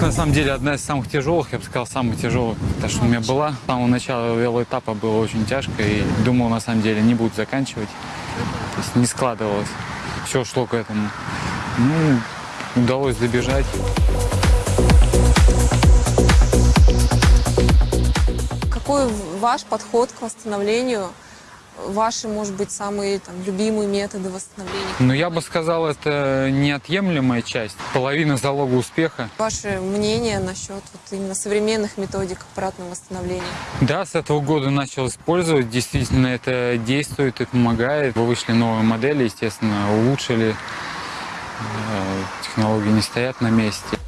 Тренировка, на самом деле, одна из самых тяжелых, я бы сказал, самая тяжелая, та, что у меня была. С самого начала велоэтапа было очень тяжко, и думал, на самом деле, не буду заканчивать. То есть не складывалось. Все шло к этому. Ну, удалось добежать. Какой ваш подход к восстановлению? Ваши, может быть, самые там, любимые методы восстановления? Но я бы сказал, это неотъемлемая часть, половина залога успеха. Ваше мнение насчет вот именно современных методик аппаратного восстановления? Да, с этого года начал использовать. Действительно, это действует и помогает. Вышли новые модели, естественно, улучшили. Э, Технологии не стоят на месте.